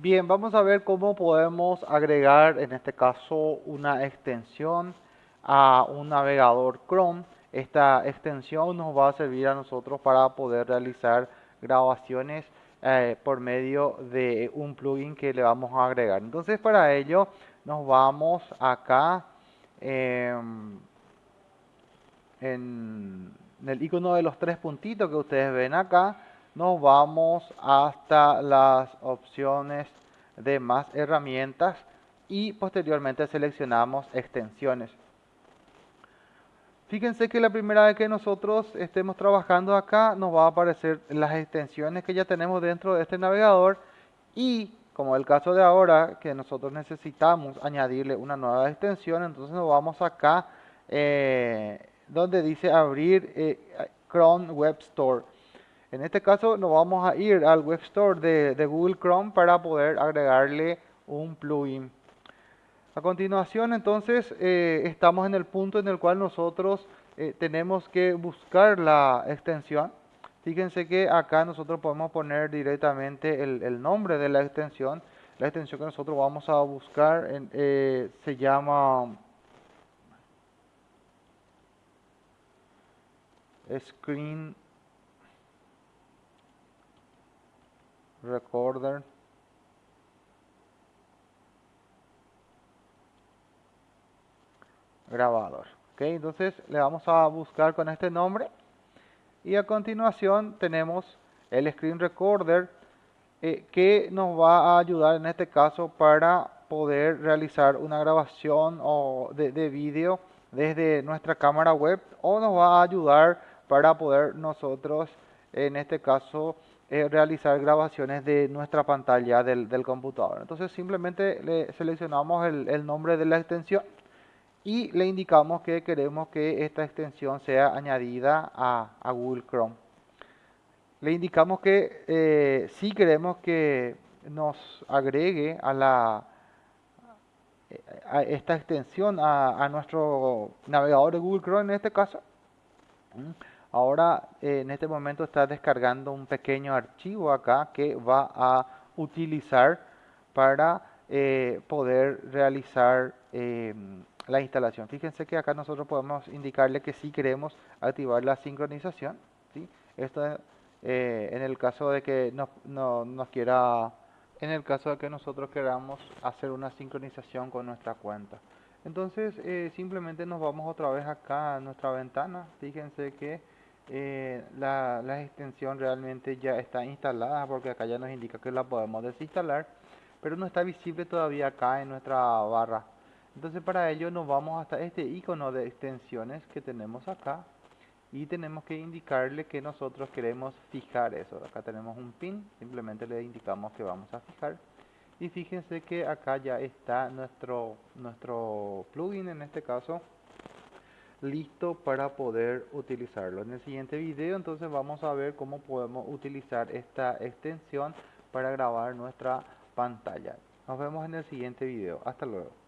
Bien, vamos a ver cómo podemos agregar en este caso una extensión a un navegador Chrome. Esta extensión nos va a servir a nosotros para poder realizar grabaciones eh, por medio de un plugin que le vamos a agregar. Entonces para ello nos vamos acá em, en el icono de los tres puntitos que ustedes ven acá nos vamos hasta las opciones de más herramientas y posteriormente seleccionamos extensiones. Fíjense que la primera vez que nosotros estemos trabajando acá nos va a aparecer las extensiones que ya tenemos dentro de este navegador y como el caso de ahora que nosotros necesitamos añadirle una nueva extensión entonces nos vamos acá eh, donde dice abrir eh, Chrome Web Store en este caso nos vamos a ir al Web Store de, Google Chrome para poder agregarle un plugin. A continuación entonces eh, estamos en el punto en el cual nosotros eh, tenemos que buscar la extensión. Fíjense que acá nosotros podemos poner directamente el, nombre de la extensión. La extensión que nosotros vamos a buscar eh, se llama Screen recorder. Grabador. Ok entonces le vamos a buscar con este nombre. Y a continuación tenemos el screen recorder eh, que nos va a ayudar en este caso para poder realizar una grabación o de, de vídeo desde nuestra cámara web o nos va a ayudar para poder nosotros en este caso eh, realizar grabaciones de nuestra pantalla del, computador. Entonces simplemente le seleccionamos el, nombre de la extensión y le indicamos que queremos que esta extensión sea añadida a, Google Chrome. Le indicamos que eh, si queremos que nos agregue a la a esta extensión a, a nuestro navegador de Google Chrome en este caso Ahora eh, en este momento está descargando un pequeño archivo acá que va a utilizar para eh, poder realizar em, la instalación. Fíjense que acá nosotros podemos indicarle que si queremos activar la sincronización. ¿sí? Esto eh, en el caso de que no, no, nos quiera, en el caso de que nosotros queramos hacer una sincronización con nuestra cuenta. Entonces simplemente nos vamos otra vez acá a nuestra ventana. Fíjense que eh, la, extensión realmente ya está instalada porque acá ya nos indica que la podemos desinstalar pero no está visible todavía acá en nuestra barra. Entonces para ello nos vamos hasta este icono de extensiones que tenemos acá y tenemos que indicarle que nosotros queremos fijar eso. Acá tenemos un pin simplemente le indicamos que vamos a fijar. Y fíjense que acá ya está nuestro nuestro plugin en este caso listo para poder utilizarlo. En el siguiente video entonces vamos a ver cómo podemos utilizar esta extensión para grabar nuestra pantalla. Nos vemos en el siguiente video. Hasta luego.